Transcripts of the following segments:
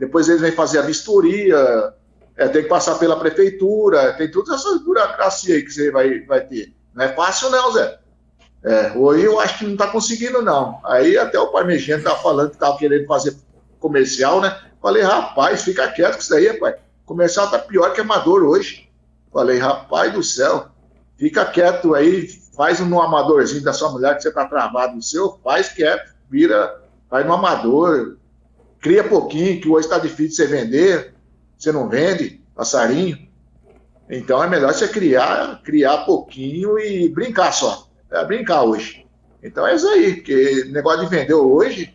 depois eles vêm fazer a vistoria, é, tem que passar pela prefeitura, tem todas essas burocracia aí que você vai, vai ter. Não é fácil não, Zé. É, hoje eu acho que não está conseguindo, não. Aí até o Parmegiano tá falando que estava querendo fazer comercial, né? Falei, rapaz, fica quieto com isso aí, rapaz. Comercial tá pior que amador hoje. Falei, rapaz do céu, fica quieto aí, faz um amadorzinho da sua mulher que você tá travado no seu, faz quieto, vira, vai no amador, cria pouquinho, que hoje está difícil você vender, você não vende passarinho. Então é melhor você criar, criar pouquinho e brincar só. É brincar hoje. Então é isso aí, porque negócio de vender hoje.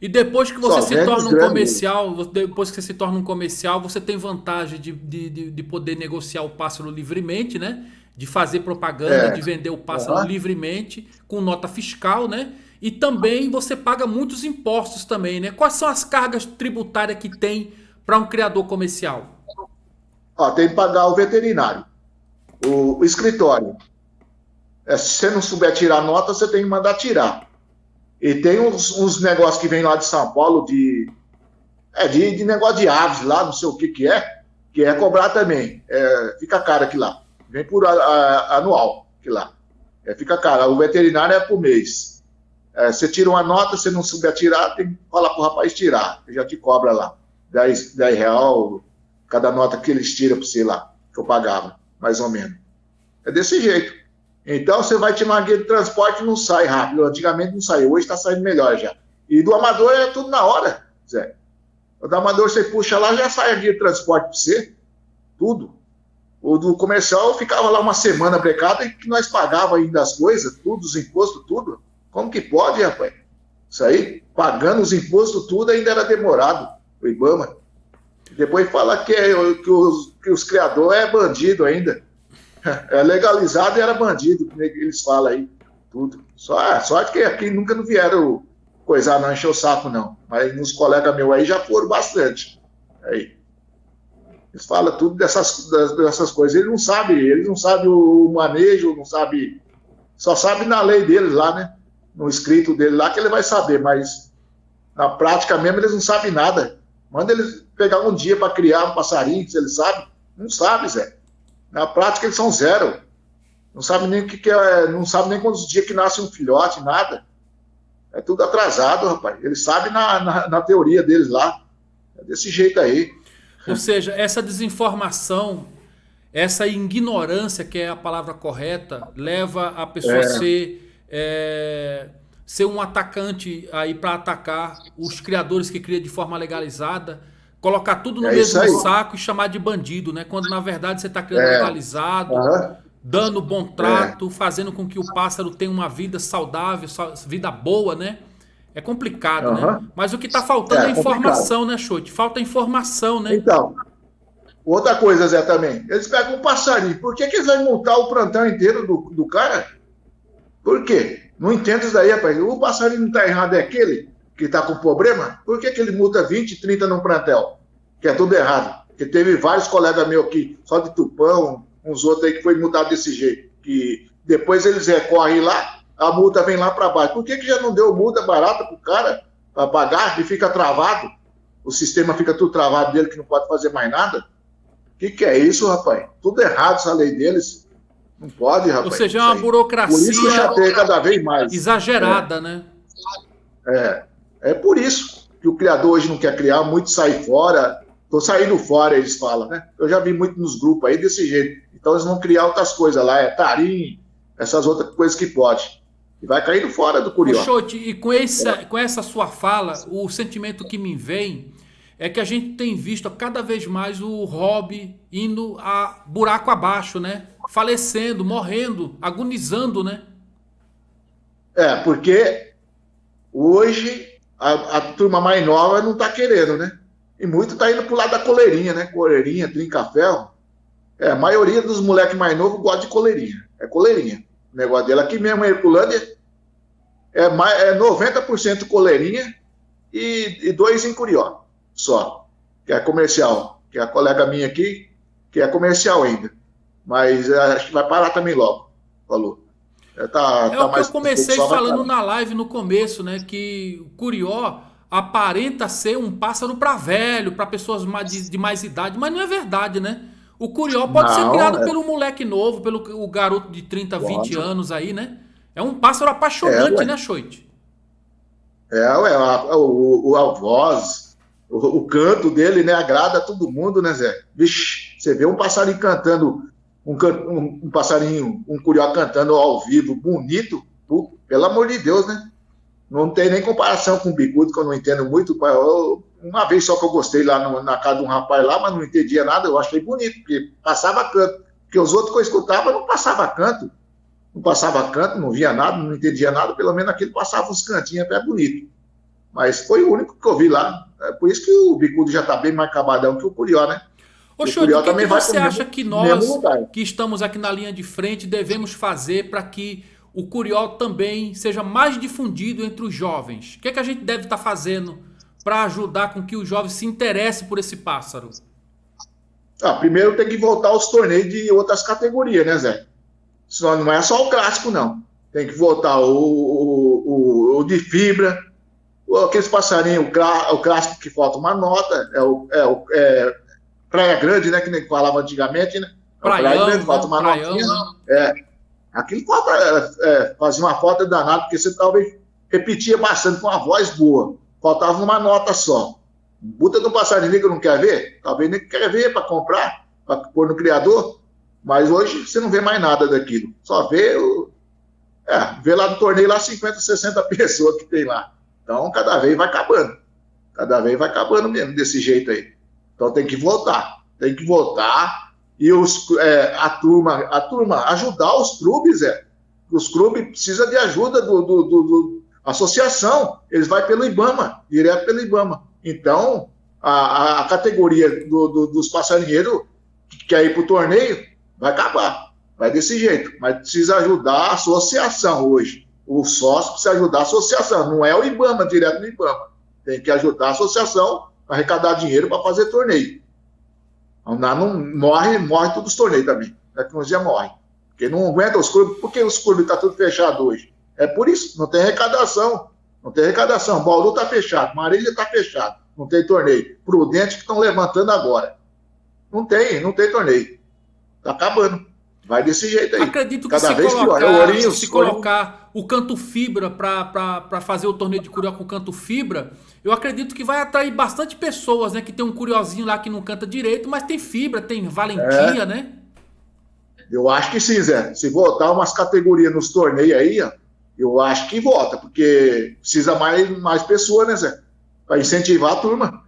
E depois que você se torna um comercial, depois que você se torna um comercial, você tem vantagem de, de, de poder negociar o pássaro livremente, né? De fazer propaganda, é. de vender o pássaro uhum. livremente, com nota fiscal, né? E também você paga muitos impostos também, né? Quais são as cargas tributárias que tem para um criador comercial? Ó, tem que pagar o veterinário, o, escritório. É, se você não souber tirar nota, você tem que mandar tirar. E tem uns, uns negócios que vem lá de São Paulo de, é, de, de, negócio de aves lá, não sei o que que é, que é cobrar também. É, fica caro aqui lá. Vem por a, a, anual aqui lá. É, fica caro. O veterinário é por mês. É, você tira uma nota, você não souber tirar, tem que falar pro rapaz tirar. Já te cobra lá. 10, 10 real cada nota que eles tiram para você lá, que eu pagava, mais ou menos. É desse jeito. Então você vai tirar uma guia de transporte não sai rápido. Antigamente não saiu, hoje está saindo melhor já. E do amador é tudo na hora, Zé. O do amador você puxa lá, já sai a guia de transporte para você. Tudo. O do comercial ficava lá uma semana brecada e que nós pagava ainda as coisas, tudo, os impostos, tudo. Como que pode, rapaz? Isso aí, pagando os impostos, tudo ainda era demorado, o Ibama. Depois fala que, é, que, os, que os criadores é bandido ainda. É legalizado e era bandido, como eles falam aí, tudo. Só, sorte que aqui nunca não vieram coisar, não encher o saco, não. Mas nos colegas meus aí já foram bastante. Aí. Eles falam tudo dessas, dessas coisas. Eles não sabem, eles não sabem o manejo, não sabem. Só sabe na lei deles lá, né? No escrito dele lá que ele vai saber, mas na prática mesmo eles não sabem nada. Manda eles pegar um dia para criar um passarinho, se eles sabem. Não sabe, Zé. Na prática eles são zero. Não sabe nem o que, que é, não sabe nem quantos dias que nasce um filhote, nada. É tudo atrasado, rapaz. Eles sabem na, na, na teoria deles lá. É desse jeito aí. Ou seja, essa desinformação, essa ignorância, que é a palavra correta, leva a pessoa é. a ser, é, ser um atacante aí para atacar os criadores que cria de forma legalizada, colocar tudo no é mesmo saco e chamar de bandido, né? Quando na verdade você está criando é. legalizado, uhum. dando bom trato, é. fazendo com que o pássaro tenha uma vida saudável, vida boa, né? É complicado, uhum. né? Mas o que está faltando é, é informação, complicado. né, Chote? Falta informação, né? Então, outra coisa, Zé, também. Eles pegam um passarinho. Por que, que eles vão multar o plantão inteiro do, do cara? Por quê? Não entendo isso daí, rapaz. O passarinho não está errado, é aquele que está com problema, por que, que ele multa 20, 30 num plantel? Que é tudo errado. Porque teve vários colegas meus aqui, só de Tupão, uns outros aí que foi multado desse jeito. Que depois eles recorrem lá, a multa vem lá para baixo. Por que, que já não deu multa barata para o cara para pagar e fica travado? O sistema fica tudo travado dele que não pode fazer mais nada? O que, que é isso, rapaz? Tudo errado essa lei deles. Não pode, rapaz. Ou seja, é uma burocracia. Por isso cada vez mais. Exagerada, é. né? É. É por isso que o criador hoje não quer criar, muito sai fora. Estou saindo fora, eles falam, né? Eu já vi muito nos grupos aí desse jeito. Então eles vão criar outras coisas lá, é tarim, essas outras coisas que pode. E vai caindo fora do curió. Xote, e com essa, com essa sua fala, o sentimento que me vem é que a gente tem visto cada vez mais o hobby indo a buraco abaixo, né? Falecendo, morrendo, agonizando, né? É, porque hoje a, a turma mais nova não está querendo, né? E muito está indo para o lado da coleirinha, né? Coleirinha, trinca-ferro. É, a maioria dos moleques mais novos gosta de coleirinha. É coleirinha. O negócio dele aqui mesmo em Herculândia é, mais, é 90% coleirinha e, e dois em Curió só, que é comercial. Que é a colega minha aqui, que é comercial ainda. Mas é, acho que vai parar também logo, falou. É, tá, é tá o que eu comecei falando na live no começo, né? Que o Curió, aparenta ser um pássaro para velho, para pessoas de, de, mais idade, mas não é verdade, né? O curió pode não, ser criado é... pelo moleque novo, pelo o garoto de 30, pode. 20 anos aí, né? É um pássaro apaixonante, é, né, Choite? É, ué, a, o, a voz, o, o, canto dele, né, agrada todo mundo, né, Zé? Vixe, você vê um passarinho cantando, um, um, um passarinho, um curió cantando ao vivo, bonito, pelo amor de Deus, né? Não tem nem comparação com o bicudo, que eu não entendo muito. Eu, uma vez só que eu gostei lá no, na casa de um rapaz lá, mas não entendia nada, eu achei bonito, porque passava canto. Porque os outros que eu escutava não passava canto. Não passava canto, não via nada, não entendia nada, pelo menos aquele passava uns cantinhos até bonito. Mas foi o único que eu vi lá. É por isso que o bicudo já está bem mais acabadão que o curió, né? Ô, Chute, o que, que você acha que nós, que estamos aqui na linha de frente, devemos fazer para que o curió também seja mais difundido entre os jovens? O que, é que a gente deve estar tá fazendo para ajudar com que os jovens se interessem por esse pássaro? Ah, primeiro tem que voltar aos torneios de outras categorias, né, Zé? Só, não é só o clássico, não. Tem que voltar o, o, o, o de fibra, aqueles passarinhos, o, clássico que falta uma nota, é o, é o é Praia Grande, né, que nem falava antigamente, né? Praião, Praia Grande, falta uma notinha. É, aquilo é, fazer uma falta danada, porque você talvez repetia bastante com uma voz boa. Faltava uma nota só. Buta do passarinho que não quer ver, talvez nem quer ver para comprar, para pôr no criador, mas hoje você não vê mais nada daquilo. Só vê o. É, vê lá no torneio lá 50, 60 pessoas que tem lá. Então, cada vez vai acabando. Cada vez vai acabando mesmo desse jeito aí. Então tem que votar. Tem que votar e os, é, a, turma, a turma ajudar os clubes, é. Os clubes precisam de ajuda do, do, do, do associação. Eles vão pelo IBAMA, direto pelo IBAMA. Então, a, a categoria do, do, dos passarinheiros que quer ir para o torneio vai acabar. Vai desse jeito. Mas precisa ajudar a associação hoje. O sócio precisa ajudar a associação. Não é o IBAMA, direto no IBAMA. Tem que ajudar a associação a arrecadar dinheiro para fazer torneio. Não, não, morre, morre todos os torneios também. A tecnologia morre. Porque não aguenta os clubes. Por que os clubes estão tá tudo fechado hoje? É por isso, não tem arrecadação. Não tem arrecadação. Bauru está fechado, Marília está fechado. Não tem torneio. Prudente que estão levantando agora. Não tem, não tem torneio. Está acabando. Vai desse jeito aí. Acredito que Cada se vez colocar, pior. É o se colocar o canto fibra para fazer o torneio de curió com canto fibra, eu acredito que vai atrair bastante pessoas, né? Que tem um curiosinho lá que não canta direito, mas tem fibra, tem valentia, é. né? Eu acho que sim, Zé. Se voltar umas categorias nos torneios aí, ó, eu acho que volta, porque precisa mais, mais pessoas, né, Zé? Para incentivar a turma.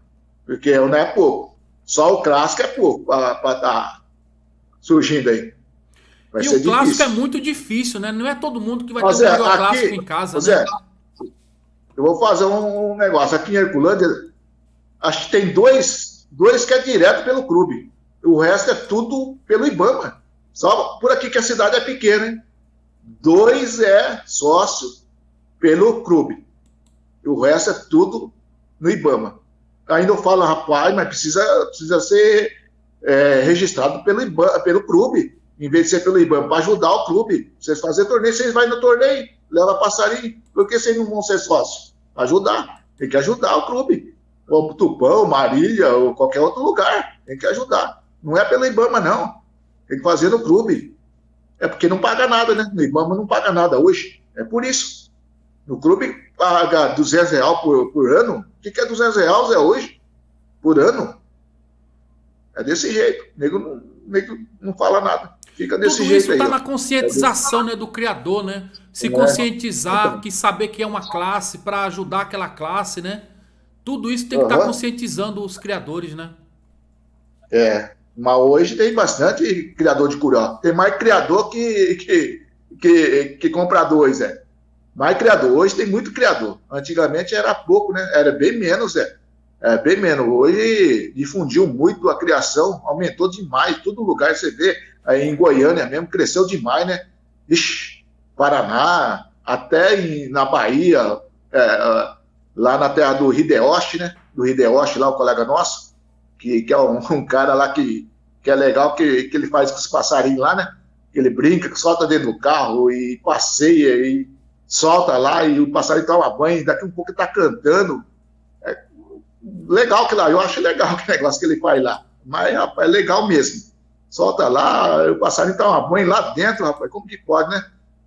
Porque não é pouco. Só o clássico é pouco para estar tá surgindo aí. Vai e o clássico difícil. é muito difícil, né? Não é todo mundo que vai Mas ter um é, clássico em casa, né? Eu vou fazer um negócio. Aqui em Herculândia, acho que tem dois, dois que é direto pelo clube. O resto é tudo pelo Ibama. Só por aqui que a cidade é pequena, hein? Dois é sócio pelo clube. E o resto é tudo no Ibama. Ainda eu falo, rapaz, mas precisa, precisa ser é, registrado pelo, Ibama, pelo clube, em vez de ser pelo Ibama, para ajudar o clube. Vocês fazem torneio, vocês vão no torneio, leva passarinho. Por que vocês não vão ser sócios? Ajudar. Tem que ajudar o clube. Ou Tupão, Marília, ou qualquer outro lugar. Tem que ajudar. Não é pelo Ibama, não. Tem que fazer no clube. É porque não paga nada, né? No Ibama não paga nada hoje. É por isso. No clube paga 200 reais por, por ano. O que, que é 200 reais é hoje? Por ano? É desse jeito. O nego não, nego não fala nada. Fica desse Tudo jeito isso está na conscientização né, do criador, né? Se é. conscientizar, que saber que é uma classe para ajudar aquela classe, né? Tudo isso tem que estar tá conscientizando os criadores, né? É, mas hoje tem bastante criador de curió. Tem mais criador que, que, que, que compradores, é. Mais criador. Hoje tem muito criador. Antigamente era pouco, né? Era bem menos, é. É, bem menos. Hoje difundiu muito a criação, aumentou demais. Todo lugar você vê aí em Goiânia mesmo, cresceu demais, né? Ixi, Paraná, até em, na Bahia, é, lá na terra do Hideoshi, né? Do Hideoshi, lá o colega nosso, que, que é um, um, cara lá que, que é legal, que, que ele faz com os passarinhos lá, né? Ele brinca, solta dentro do carro e passeia e solta lá e o passarinho toma banho, daqui um pouco ele tá cantando. legal que lá, eu acho legal o negócio que ele faz lá. Mas, rapaz, é legal mesmo. Solta lá, o passarinho tá uma banho lá dentro, rapaz, como que pode, né?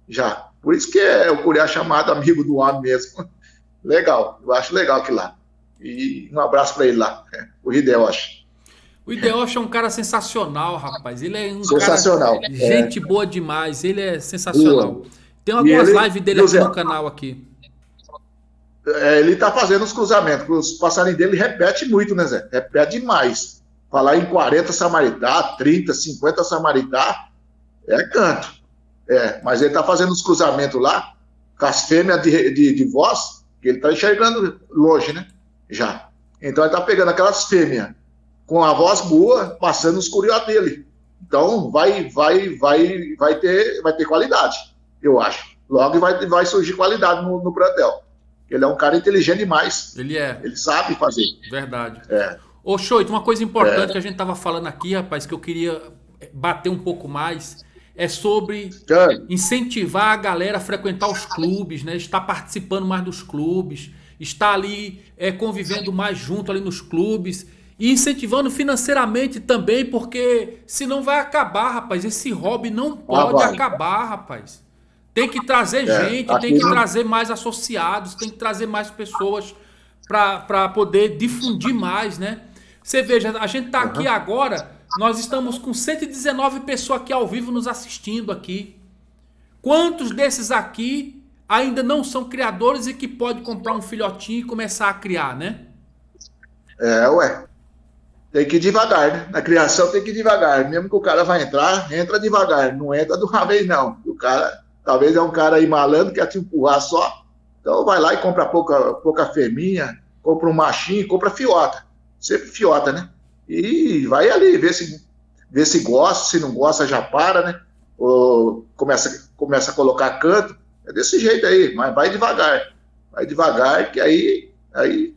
Já. Por isso que é o Curiá chamado amigo do homem mesmo. Legal, eu acho legal aquilo lá. E um abraço para ele lá, o Hideoshi. O Hideoshi é um cara sensacional, rapaz. Ele é um sensacional. cara gente é. boa demais. Ele é sensacional. Boa. Tem algumas ele, lives dele aqui no canal aqui. É, ele tá fazendo os cruzamentos. Os passarinhos dele repete muito, né, Zé? Repete demais. Falar em 40 samaritá, 30, 50 samaritá, é canto. É, mas ele tá fazendo os cruzamentos lá, com as fêmeas de, de, de voz, que ele tá enxergando longe, né? Já. Então ele tá pegando aquelas fêmeas com a voz boa, passando os curió dele. Então vai, vai, vai, vai ter, vai ter qualidade, eu acho. Logo vai, vai surgir qualidade no, no plantel. Ele é um cara inteligente demais. Ele é. Ele sabe fazer. Verdade. É. Ô, Choito, uma coisa importante é. que a gente estava falando aqui, rapaz, que eu queria bater um pouco mais, é sobre incentivar a galera a frequentar os clubes, né? Estar participando mais dos clubes, estar ali é, convivendo mais junto ali nos clubes e incentivando financeiramente também, porque senão vai acabar, rapaz. Esse hobby não ah, pode ah, acabar, rapaz. Tem que trazer é, gente, tem que não... trazer mais associados, tem que trazer mais pessoas para poder difundir mais, né? Você veja, a gente está aqui agora, nós estamos com 119 pessoas aqui ao vivo nos assistindo aqui. Quantos desses aqui ainda não são criadores e que pode comprar um filhotinho e começar a criar, né? É, ué. Tem que ir devagar, né? Na criação tem que ir devagar. Mesmo que o cara vai entrar, entra devagar. Não entra de uma vez, não. O cara, talvez é um cara aí malandro que quer te empurrar só. Então vai lá e compra pouca, pouca fêmea, compra um machinho, compra fiota. Sempre fiota, né? E vai ali, ver se, ver se gosta, se não gosta já para, né? Ou começa, começa a colocar canto. É desse jeito aí, mas vai devagar. Vai devagar, que aí, aí,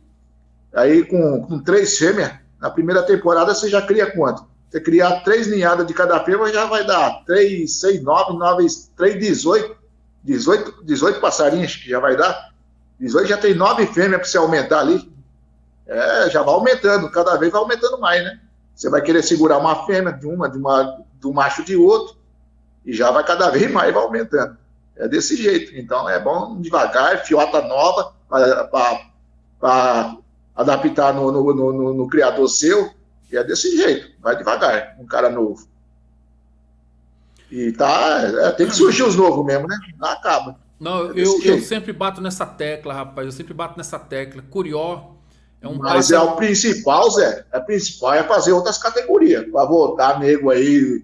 aí com, com três fêmeas, na primeira temporada você já cria quanto? Você criar três ninhadas de cada fêmea já vai dar 3, 6, 9, 9, 3, 18. 18, 18 passarinhos que já vai dar. 18 já tem nove fêmeas para você aumentar ali. É, já vai aumentando, cada vez vai aumentando mais, né? Você vai querer segurar uma fêmea de uma, de uma, do macho de outro, e já vai cada vez mais vai aumentando. É desse jeito. Então é bom devagar, fiota nova, para adaptar no, no, no, no, criador seu. E é desse jeito, vai devagar, um cara novo. E tá, é, tem que surgir os novos mesmo, né? Não acaba. Não, é eu, eu sempre bato nessa tecla, rapaz. Eu sempre bato nessa tecla. Curió é um Mas é o principal, Zé. É principal é fazer outras categorias. Para voltar nego aí,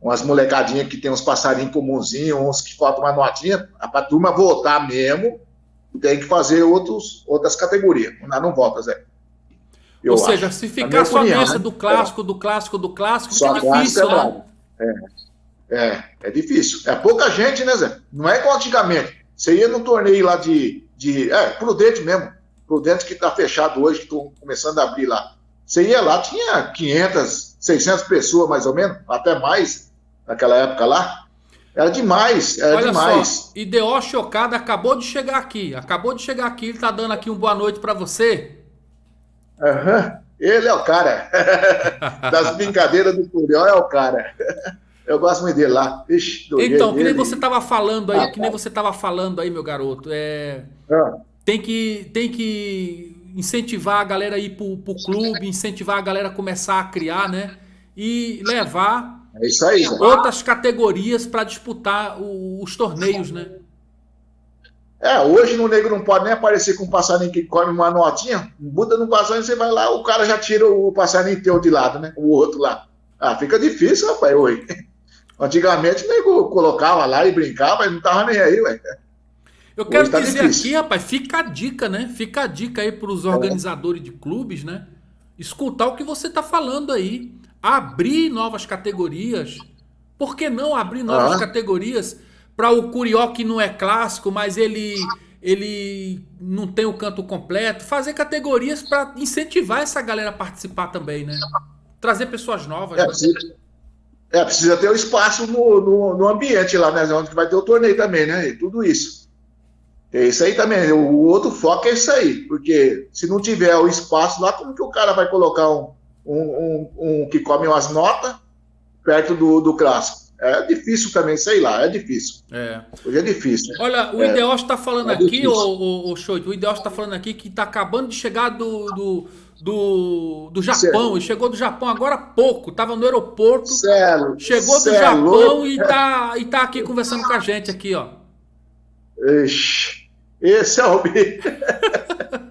umas molecadinhas que tem uns passarinhos comunzinhos, uns que faltam uma notinha. Para a turma voltar mesmo, tem que fazer outros, outras categorias. Não, não volta, Zé. Eu Ou seja, acho. se ficar só nessa né? do clássico, do clássico, do clássico, só fica difícil, é né? É. é, é difícil. É pouca gente, né, Zé? Não é igual antigamente. Você ia no torneio lá de. de é, Prudente mesmo. Prudente que está fechado hoje, que estou começando a abrir lá. Você ia lá, tinha 500, 600 pessoas mais ou menos, até mais, naquela época lá. Era demais, era Olha demais. Só, Ideó Chocada acabou de chegar aqui. Acabou de chegar aqui, ele tá dando aqui um boa noite para você. Uhum. Ele é o cara. das brincadeiras do Curió é o cara. Eu gosto muito dele lá. Ixi, então, que nem você tava falando aí, ah, que nem você tava falando aí, meu garoto. É, ah. Tem, que, tem que incentivar a galera a ir pro, pro clube, incentivar a galera a começar a criar, né? E levar é isso aí. Outras categorias para disputar o, os torneios, né? É, hoje no negro não pode nem aparecer com um passarinho que come uma notinha. Muda no passarinho, você vai lá, o cara já tira o passarinho teu de lado, né? O outro lá. Ah, fica difícil, rapaz, hoje. Antigamente o nego colocava lá e brincava, mas não tava nem aí, ué. Eu quero tá dizer difícil. aqui, rapaz, fica a dica, né? Fica a dica aí para os é. organizadores é. de clubes, né? Escutar o que você tá falando aí abrir novas categorias. Por que não abrir novas ah. categorias para o Curió que não é clássico, mas ele ele não tem o canto completo, fazer categorias para incentivar essa galera a participar também, né? Trazer pessoas novas. É, né? precisa, é, precisa ter o um espaço no, no, no, ambiente lá, né? Onde vai ter o torneio também, né? E tudo isso. É isso aí também. O outro foco é isso aí, porque se não tiver o espaço lá, como que o cara vai colocar um, um, um, um que come umas notas perto do, do clássico? É difícil também, sei lá, é difícil. É. Hoje é difícil. Olha, o é. Está falando é aqui, o, o, o Show, o Ideal está falando aqui que está acabando de chegar do, do, do, do Japão, e chegou do Japão agora há pouco, estava no aeroporto, Celo, chegou do Japão e está e tá aqui conversando com a gente aqui, ó. Ixi, esse é o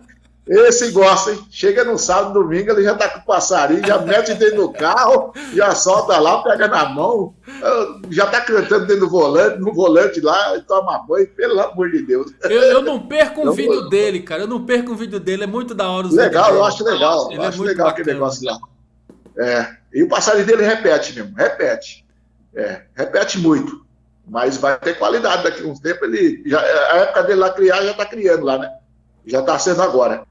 Esse gosta, hein? Chega no sábado, domingo, ele já tá com o passarinho, já mete dentro do carro, já solta lá, pega na mão, já tá cantando dentro do volante, no volante lá, toma banho, pelo amor de Deus. Eu, eu não perco um vídeo vou... dele, cara. Eu não perco um vídeo dele, é muito da hora. Legal, eu acho legal. Eu é acho legal bacana. aquele negócio lá. É, e o passarinho dele repete mesmo, repete. É, repete muito. Mas vai ter qualidade daqui a uns tempos. Ele, já, a época dele lá criar já tá criando lá, né? Já tá sendo agora.